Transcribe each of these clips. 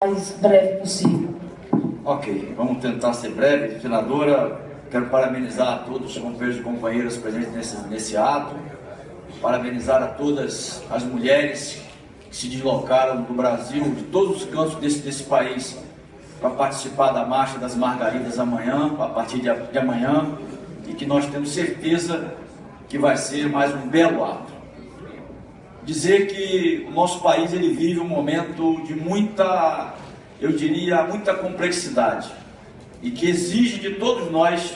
mais breve possível. Ok, vamos tentar ser breve. Senadora, quero parabenizar a todos os companheiros e companheiras presentes nesse, nesse ato, parabenizar a todas as mulheres que se deslocaram do Brasil, de todos os cantos desse, desse país, para participar da Marcha das Margaridas amanhã, a partir de, de amanhã, e que nós temos certeza que vai ser mais um belo ato dizer que o nosso país ele vive um momento de muita, eu diria, muita complexidade e que exige de todos nós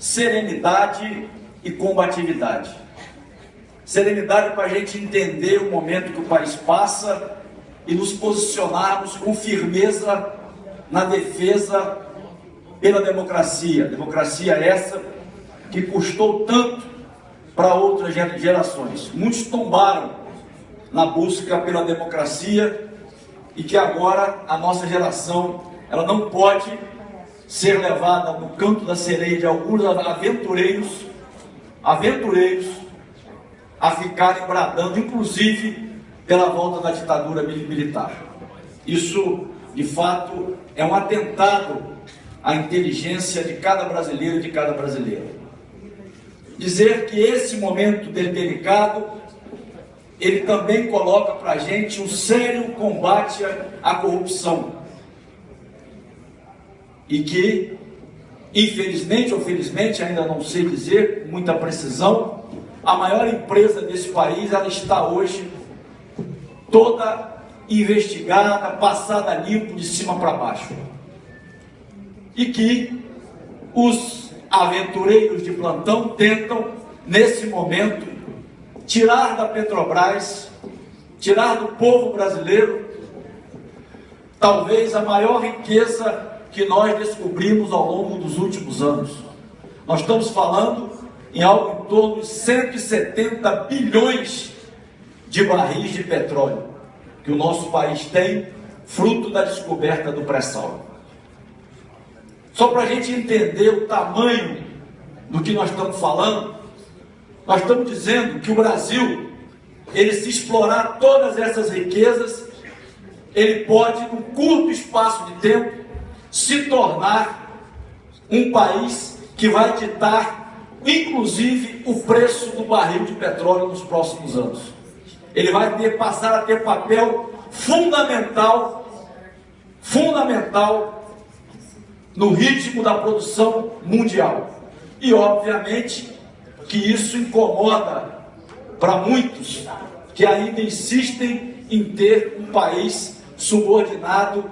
serenidade e combatividade. Serenidade para a gente entender o momento que o país passa e nos posicionarmos com firmeza na defesa pela democracia. Democracia essa que custou tanto para outras gerações. Muitos tombaram na busca pela democracia e que agora a nossa geração ela não pode ser levada no canto da sereia de alguns aventureiros, aventureiros a ficarem bradando, inclusive pela volta da ditadura militar. Isso, de fato, é um atentado à inteligência de cada brasileiro e de cada brasileira. Dizer que esse momento delicado ele também coloca para a gente um sério combate à corrupção. E que, infelizmente ou felizmente, ainda não sei dizer com muita precisão, a maior empresa desse país, ela está hoje toda investigada, passada limpo de cima para baixo. E que os aventureiros de plantão tentam, nesse momento, tirar da Petrobras, tirar do povo brasileiro, talvez a maior riqueza que nós descobrimos ao longo dos últimos anos. Nós estamos falando em algo em torno de 170 bilhões de barris de petróleo que o nosso país tem, fruto da descoberta do pré-sal. Só para a gente entender o tamanho do que nós estamos falando, nós estamos dizendo que o Brasil, ele se explorar todas essas riquezas, ele pode, num curto espaço de tempo, se tornar um país que vai ditar, inclusive, o preço do barril de petróleo nos próximos anos. Ele vai ter, passar a ter papel fundamental, fundamental no ritmo da produção mundial. E, obviamente, que isso incomoda para muitos que ainda insistem em ter um país subordinado